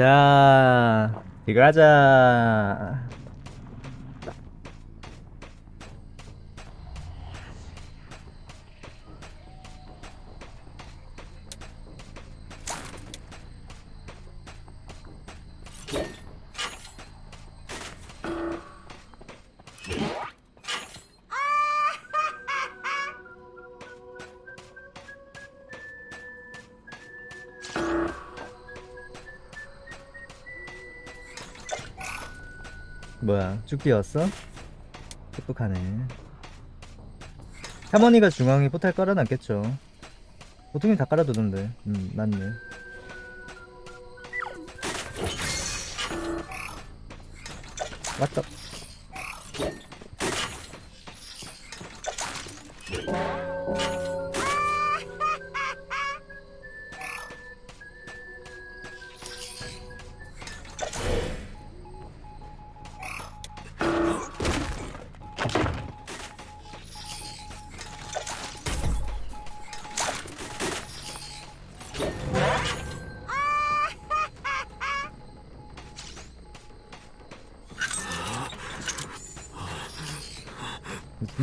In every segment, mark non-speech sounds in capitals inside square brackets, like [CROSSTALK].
자 이거 하자 뛰었어? 똑똑하네. 할머니가 중앙에 포탈 깔아놨겠죠. 보통이 다 깔아두던데. 음 맞네. 왔다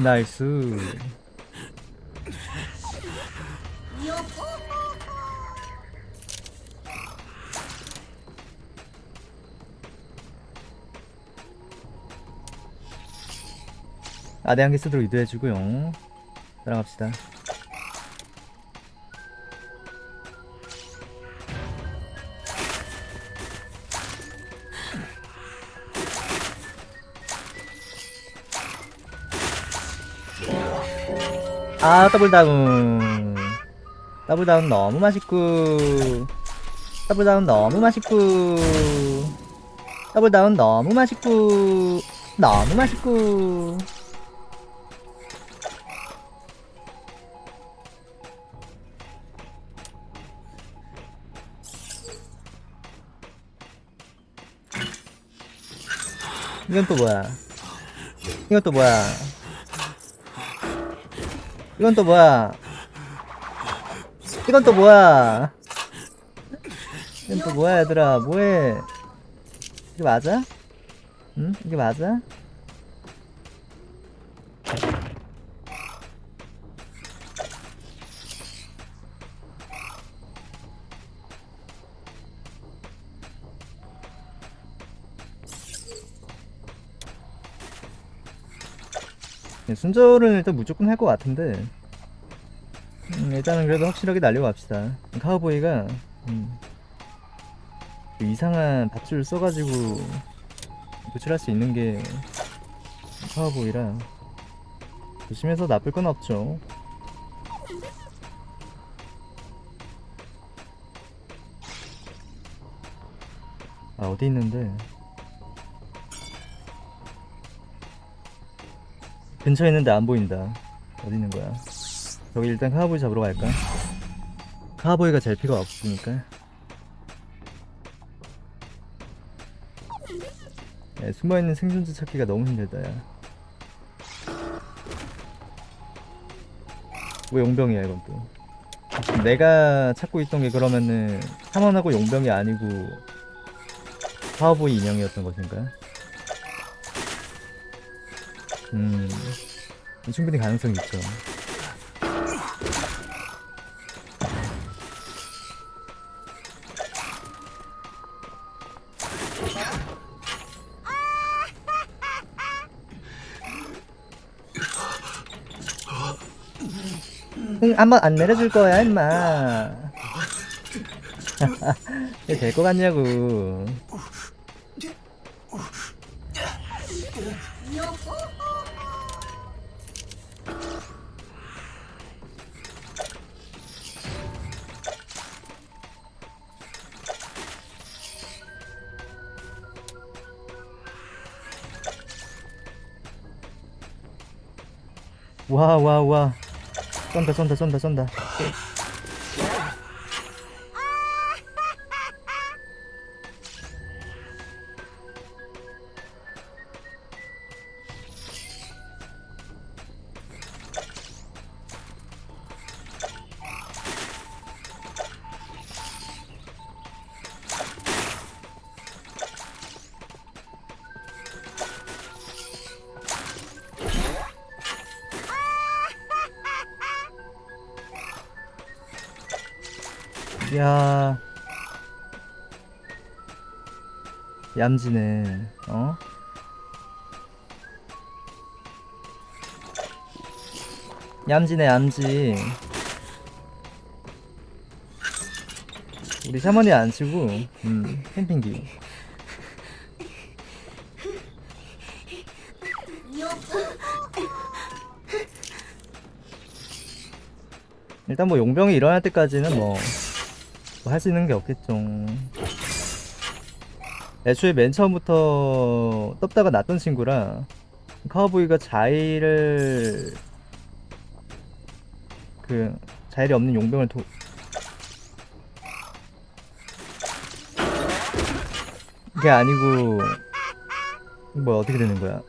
나이스. 아대 한개 쓰도록 이도해주고요. 따라갑시다 아 double down. Double down 너무 맛있고. Double down 너무 맛있고. Double down 너무 맛있고. 너무 맛있고. 이건 또 뭐야? 이건 또 뭐야 이건 또 뭐야 이건 또 뭐야 이건 또 뭐야 얘들아 뭐해 이게 맞아? 응? 이게 맞아? 순조는 일단 무조건 할 것 같은데. 음, 일단은 그래도 확실하게 날려갑시다. 카우보이가 음, 그 이상한 밧줄 써가지고 도출할 수 있는 게 카우보이라 조심해서 나쁠 건 없죠. 아 어디 있는데 근처에 있는데 안 보인다. 어디 있는 거야? 저기 일단 카우보이 잡으러 갈까? 카우보이가 잘 필요가 없으니까. 야, 숨어있는 생존자 찾기가 너무 힘들다 야. 왜 용병이야 이건 또? 내가 찾고 있던 게 그러면은 탐험하고 용병이 아니고 카우보이 인형이었던 것인가? 음. 충분히 가능성이 있죠. 응, 한번 안 내려줄 거야 임마. [LAUGHS] 이게 될거 같냐고 와와 와. 쏜다 쏜다 쏜다 쏜다 얌지네. 어? 얌지네 얌지. 우리 샤머니 안 치고 음 캠핑기. 일단 뭐 용병이 일어날 때까지는 뭐 할수 있는 게 없겠죠 애초에 맨 처음부터 떴다가 났던 친구라 카우보이가 자일을 그 자일이 없는 용병을 도 그게 아니고 뭐 어떻게 되는 거야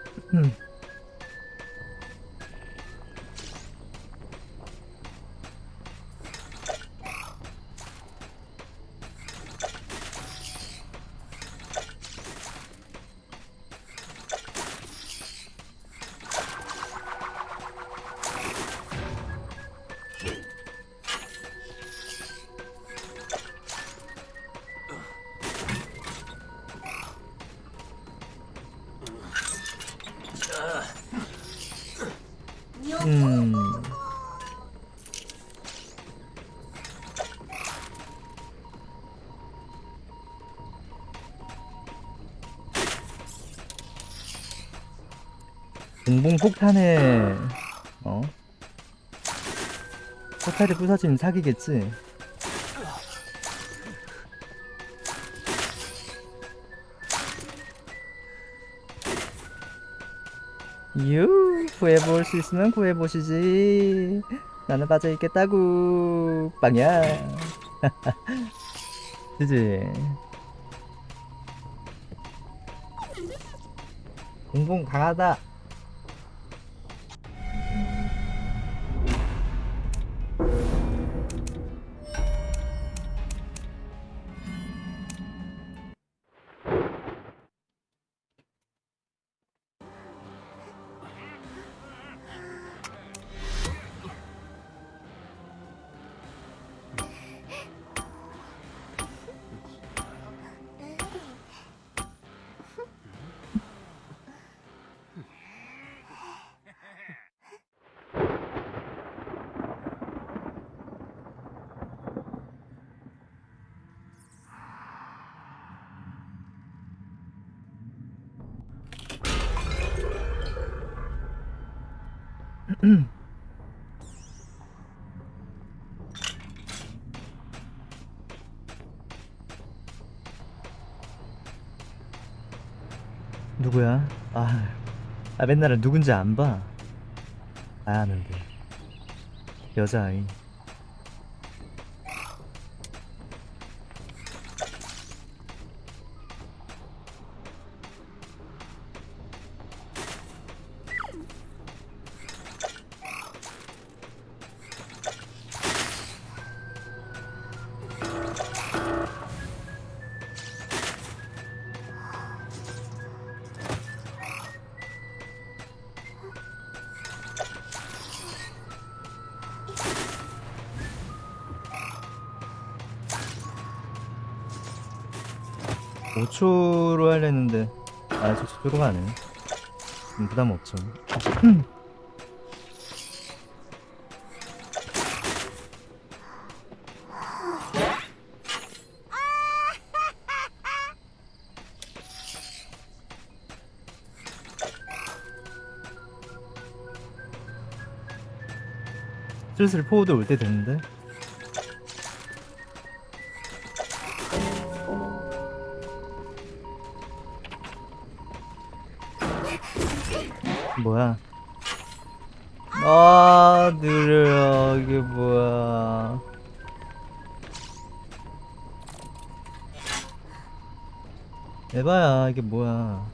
공봉 폭탄에 어? 포탈이 부서지면 사기겠지. 유 구해볼 수 있으면 구해보시지. 나는 빠져있겠다구. 빵야. [LAUGHS] 그지? 공봉 강하다 누구야? 아, 아 맨날은 누군지 안 봐. 아, 아는데. 여자아이. 오초로 하려 했는데 아 저쪽으로 가네. 음, 부담 없죠. 슬슬 포우도 올때 됐는데 뭐야? 아 느려요 이게 뭐야? 에바야 이게 뭐야?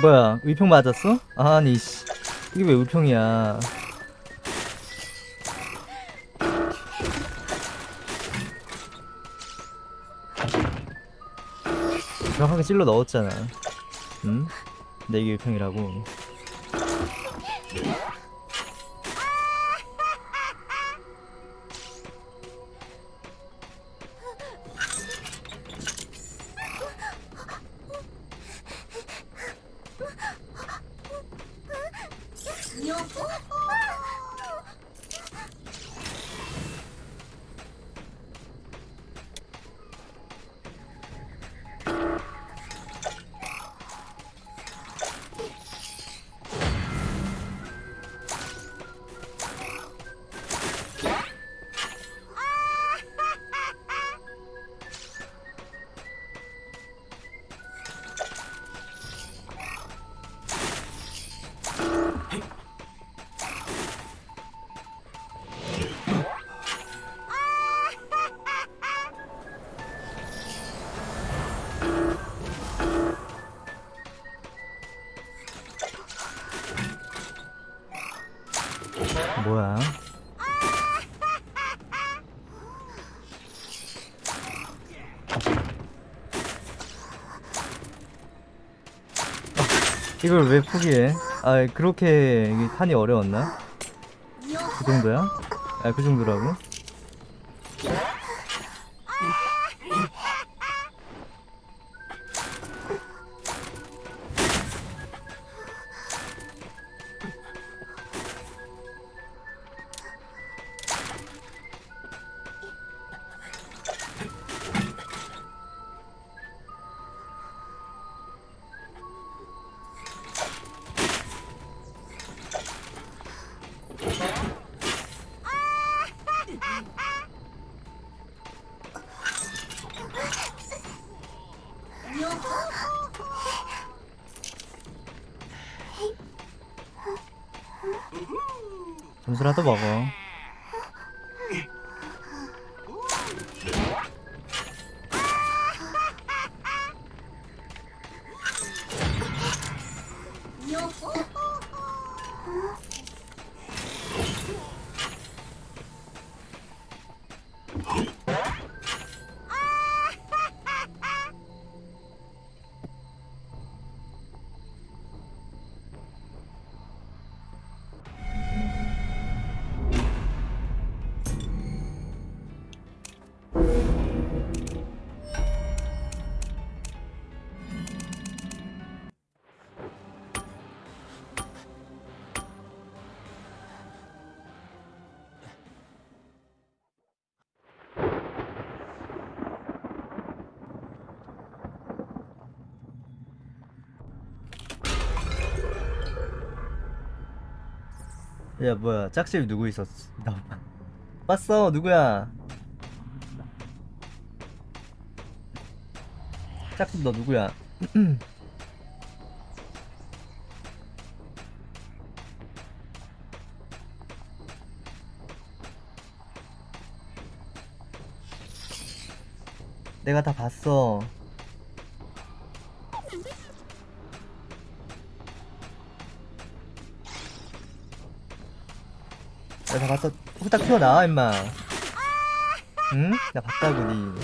뭐야? 의평 맞았어? 아니 씨. 이게 왜 의평이야? 정확하게 찔러 넣었잖아. 응? 이게 의평이라고 이걸 왜 포기해? 아 그렇게 판이 어려웠나? 그 정도야? 아그 정도라고? 점수라도 먹어 야 뭐야 짝집 누구 있었어? 나 봤어 누구야? 짝집 너 누구야? [CLEARS THROAT] 내가 다 봤어. 다 봤어. 후딱 튀어나와 임마. 응? 나 봤다고 니.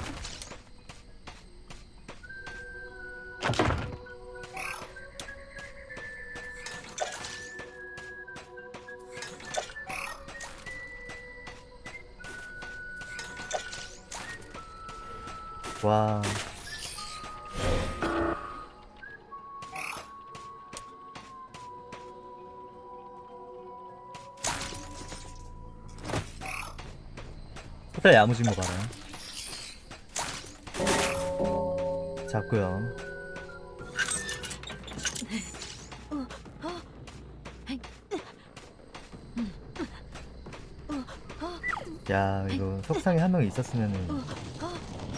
와. 호텔 야무진 거 봐라. 자꾸요. 야 이거 속상에 한명 있었으면은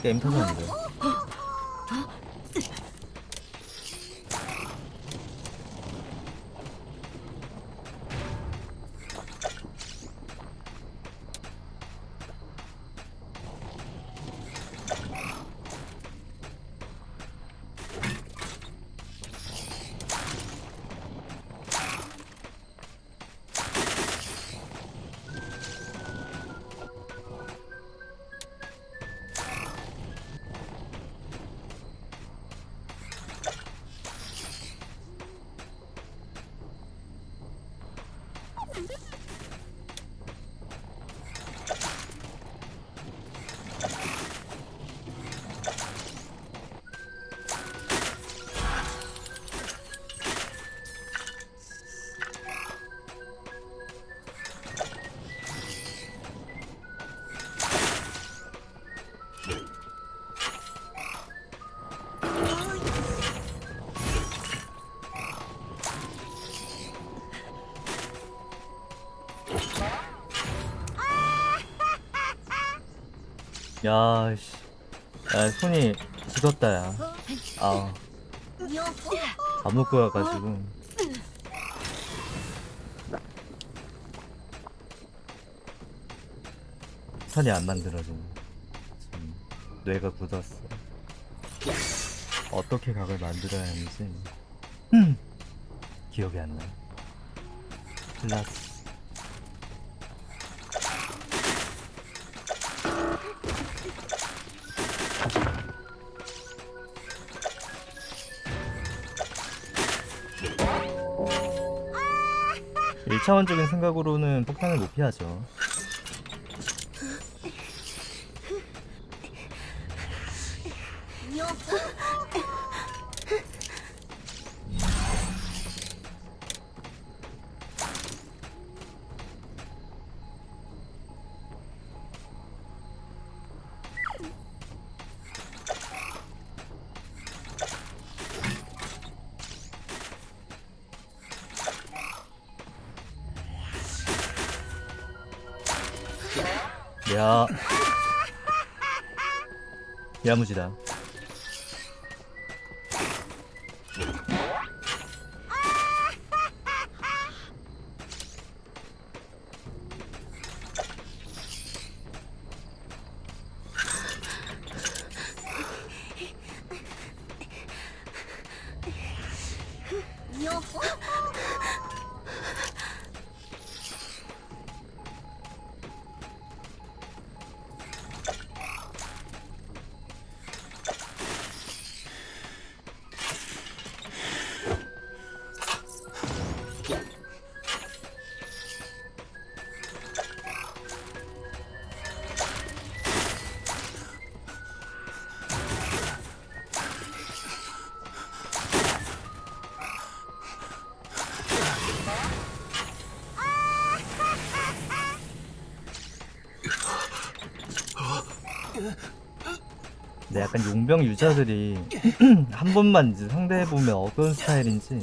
게임 터졌는데. 야, 씨. 야, 손이 굳었다, 야. 아, 안 먹고 와가지고. 탄이 안 만들어져. 지금 뇌가 굳었어. 어떻게 각을 만들어야 하는지 기억이 안 나. 플러스. 일차원적인 생각으로는 폭탄을 못 피하죠. 야. 야무지다. 근데 약간 용병 유저들이 [CLEARS THROAT] 한 번만 이제 상대해보면 어떤 스타일인지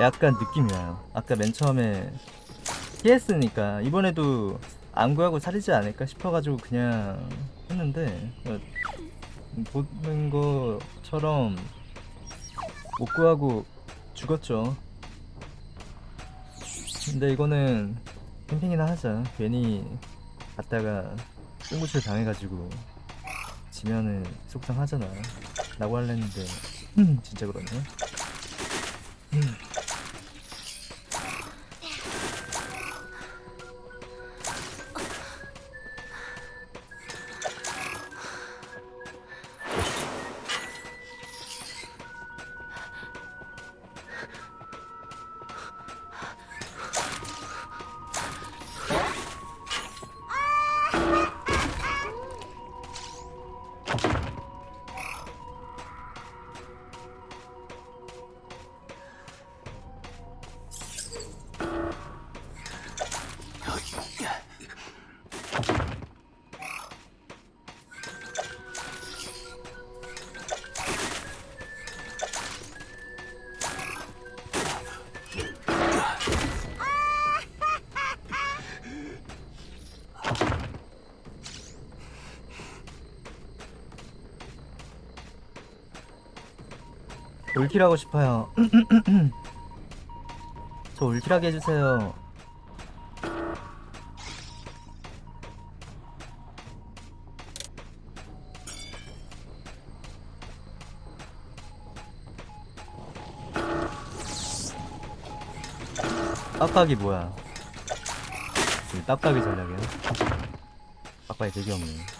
약간 느낌이 와요. 아까 맨 처음에 피했으니까 이번에도 안 구하고 살리지 않을까 싶어가지고 그냥 했는데 어, 보는 것처럼 못 구하고 죽었죠. 근데 이거는 캠핑이나 하자. 괜히 갔다가 똥구칠 당해가지고 지면은 속상하잖아. 라고 할랬는데 [CLEARS THROAT] 진짜 그러네. [CLEARS THROAT] 울킬하고 싶어요. [CLEARS THROAT] 저 울킬하게 해주세요. 빡빡이 뭐야? 이 빡빡이 전략이야? 빡빡이 되게 없네.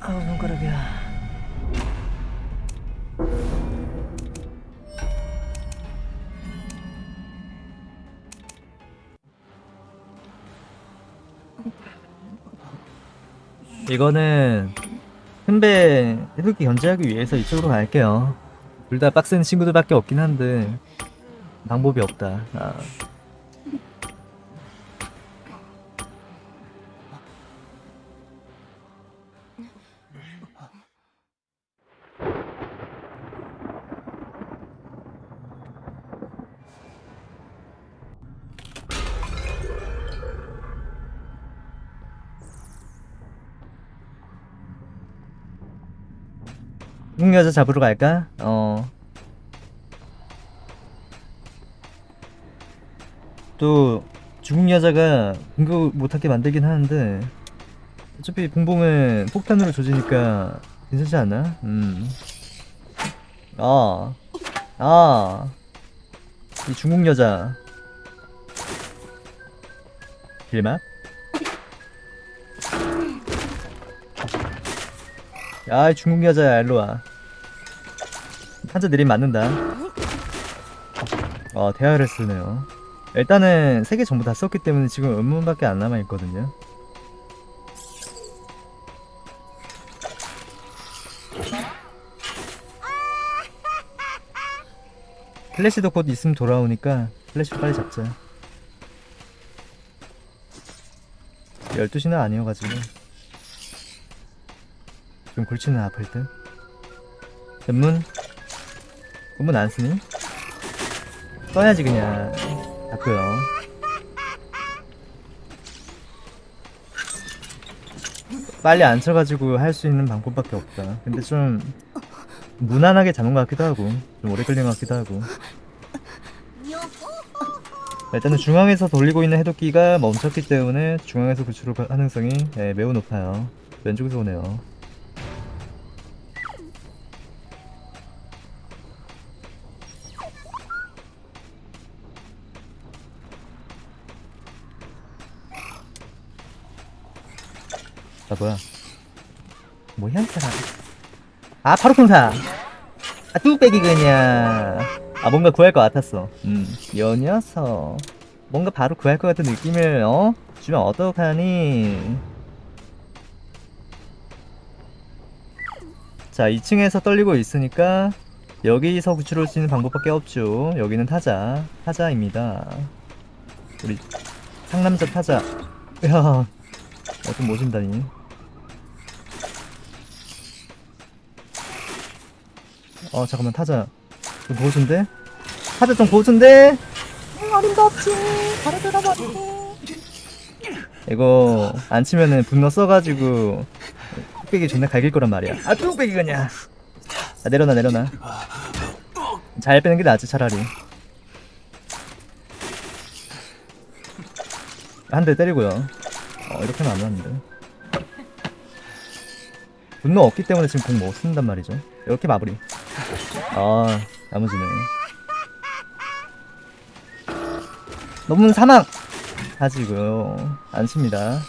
아우 손가락이야. 이거는 큰배 해독기 견제하기 위해서 이쪽으로 갈게요. 둘 다 빡센 친구들밖에 없긴 한데 방법이 없다. 아. 중국 여자 잡으러 갈까? 어. 또 중국 여자가 공격 못하게 만들긴 하는데 어차피 봉봉은 폭탄으로 조지니까 괜찮지 않나? 음. 아. 아. 이 중국 여자. 길막? 야, 이 중국 여자야, 일로 와. 한자 느림 맞는다. 어, 대화를 쓰네요. 일단은 세 개 전부 다 썼기 때문에 지금 음문밖에 안 남아 있거든요. 플래시도 곧 있으면 돌아오니까 플래시 빨리 잡자. 12시는 아니어가지고. 좀 골치는 아플 듯. 전 문? 문안 쓰니? 써야지 그냥. 닫고요. 빨리 안 쳐가지고 할 수 있는 방법밖에 없다. 근데 좀 무난하게 잡은 것 같기도 하고 좀 오래 걸린 것 같기도 하고 일단은 중앙에서 돌리고 있는 해독기가 멈췄기 때문에 중앙에서 구출할 가능성이 예, 매우 높아요. 왼쪽에서 오네요. 아 뭐야 뭐야 이 사람 아 파루콘사. 아 뚝배기 그냥. 아 뭔가 구할 것 같았어. 음여 녀석. 뭔가 바로 구할 것 같은 느낌을 어? 주면 어떡하니? 자 2층에서 떨리고 있으니까 여기서 구출할 수 있는 방법밖에 없죠. 여기는 타자. 타자입니다. 우리 상남자 타자. 야 어좀 모신다니. 어 잠깐만 타자. 좀 보여준대? 타자 좀 보여준대? 응 어림도 없지. 바로 들어버리게 이거 안 치면은 분노 써가지고 뚝배기 존나 갈길 거란 말이야. 아 뚝배기 그냥. 아 내려놔 내려놔. 잘 빼는 게 낫지 차라리. 한 대 때리고요 어 이렇게 하면 안 맞는데 분노 없기 때문에 지금 공 못 쓴단 말이죠. 이렇게 마무리. 아 야무지네. 너무 사망! 가지고요. 안 칩니다.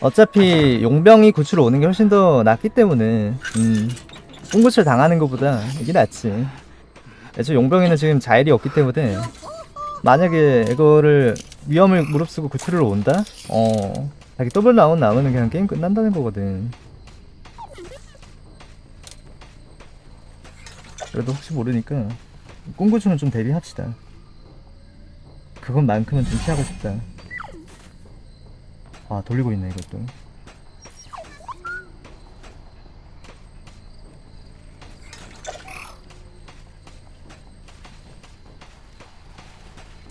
어차피 용병이 구출을 오는 게 훨씬 더 낫기 때문에 음 꽁구출 당하는 것보다 이게 낫지. 애초에 용병이는 지금 자일이 없기 때문에 만약에 이거를 위험을 무릅쓰고 구출을 온다? 어 자기 더블 나온 나오면 그냥 게임 끝난다는 거거든. 그래도 혹시 모르니까 꽁구추는 좀 대비합시다. 그것만큼은 좀 피하고 싶다. 아 돌리고 있네 이것도.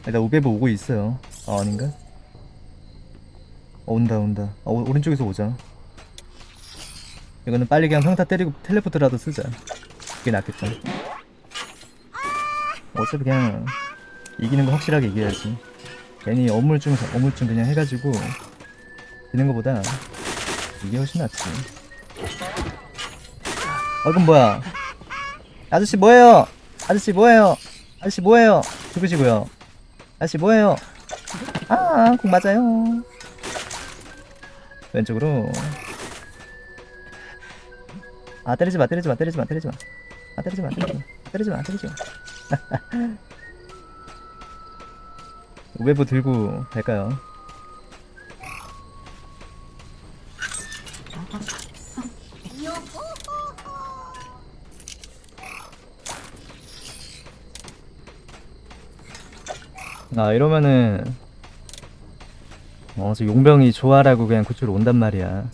일단 우베브 오고 있어요. 아 아닌가? 어, 온다 온다. 어, 오- 오른쪽에서 오자. 이거는 빨리 그냥 평타 때리고 텔레포트라도 쓰자. 그게 낫겠다. 어차피 그냥 이기는 거 확실하게 이겨야지. 괜히 어물증 어물증 그냥 해가지고 되는 거보다 이게 훨씬 낫지. 어 이건 뭐야? 아저씨 뭐예요? 아저씨 뭐예요? 아저씨 뭐예요? 죽으시고요? 아저씨 뭐예요? 아, 공 맞아요. 왼쪽으로. 아, 때리지 마, 때리지 마, 때리지 마, 때리지 마. 아, 때리지 마, 때리지 마, 때리지 마, 때리지 마. [LAUGHS] 외부 들고 갈까요? 아 이러면은 어 저 용병이 좋아라고 그냥 그쪽으로 온단 말이야.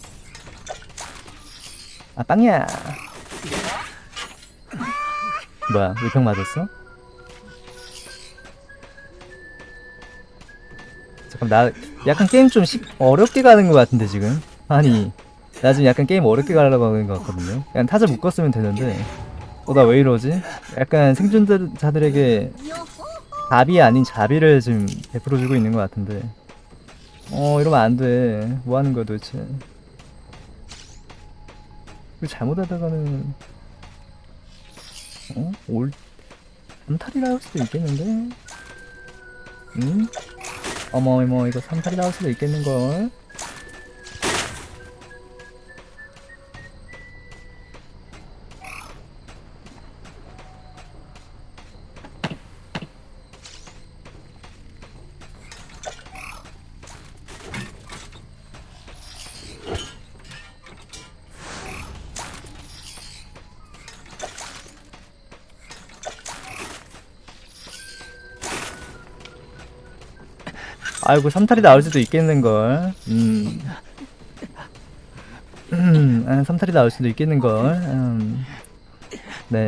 아 빵야! 뭐야 물평 맞았어? 잠깐 나 약간 게임 좀 시, 어렵게 가는 것 같은데 지금? 아니 나 지금 약간 게임 어렵게 가려고 하는 것 같거든요. 그냥 타자 묶었으면 되는데. 어 나 왜 이러지? 약간 생존자들에게 답이 아닌 자비를 지금 베풀어주고 있는 것 같은데 어 이러면 안돼 뭐하는 거야 도대체 잘못하다가는 어? 올 삼탈이 나올 수도 있겠는데? 응? 어머 어머 이거 삼탈이 나올 수도 있겠는걸? 아이고 삼탈이 나올 수도 있겠는걸. 음. 음, 아, 삼탈이 나올 수도 있겠는걸. 음. 네.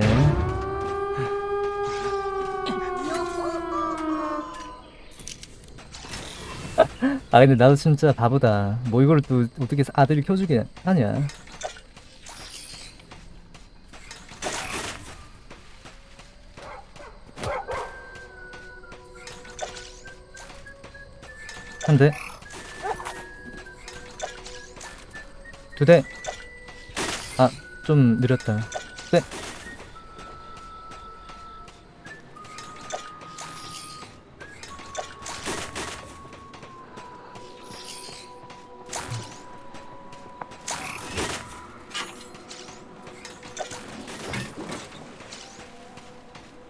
아 근데 나도 진짜 바보다. 뭐 이걸 또 어떻게 아들이 켜주게 하냐 한 대. 두 대. 아, 좀 느렸다. 네.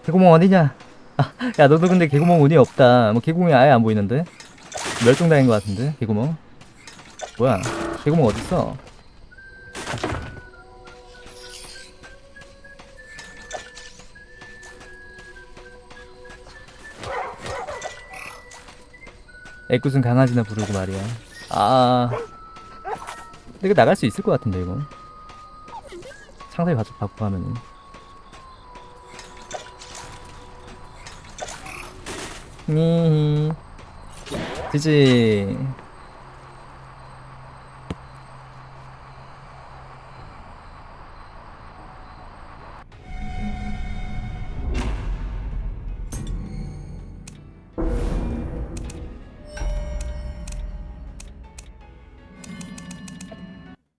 개구멍 어디냐? 아, 야 너도 근데 개구멍 운이 없다. 뭐 개구멍이 아예 안 보이는데? 멸종당인 것 같은데 개구멍? 뭐야? 개구멍 어딨어? 애꿎은 강아지나 부르고 말이야. 아. 이거 나갈 수 있을 것 같은데 이거. 상대 가족 받고 가면은. 니 지지